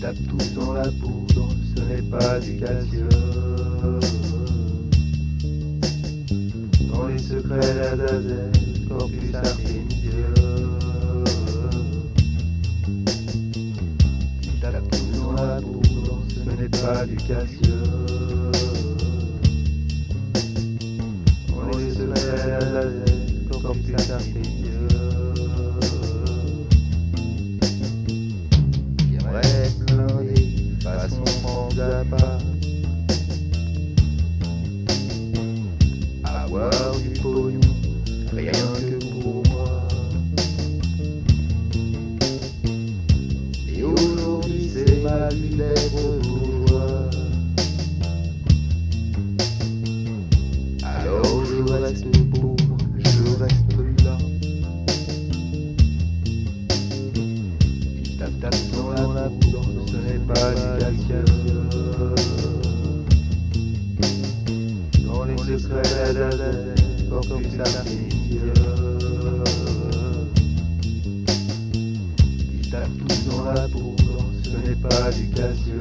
tapent tous dans la poudre, ce n'est pas du calcium. Dans les secrets d'Azazel, corpus artémisium. Ils tapent tous dans la poudre, ce n'est pas du calcium. Dans les secrets d'Azazel, corpus artémisium. Franck Zappa Avoir du pognon, rien que pour moi. Et aujourd'hui c'est ma vie d'être bourgeois Alors je reste pas du calcium. Dans les secrets d'Azazel, corpus artémisium. Il tape tous dans la poudre, ce n'est pas du calcium.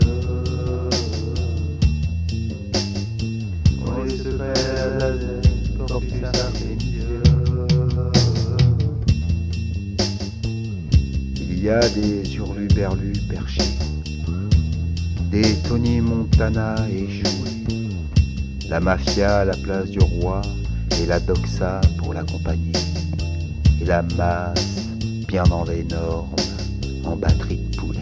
Dans les secrets d'Azazel, corpus artémisium. Il y a des hurluberlus perchés, des Tony Montana échoués, la mafia à la place du roi et la doxa pour l'accompagner, et la masse bien dans les normes en batterie de poulet.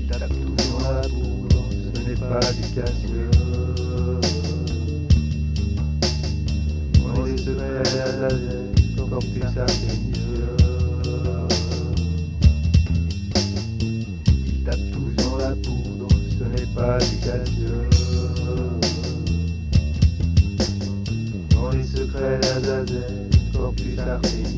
Il tape tous dans la poudre, ce n'est pas du calcium. Dans les secrets d'Azazel, corpus artémisium. Il tape poudre, ce n'est pas du calcium. Dans les secrets d'Azazel, corpus artémisium.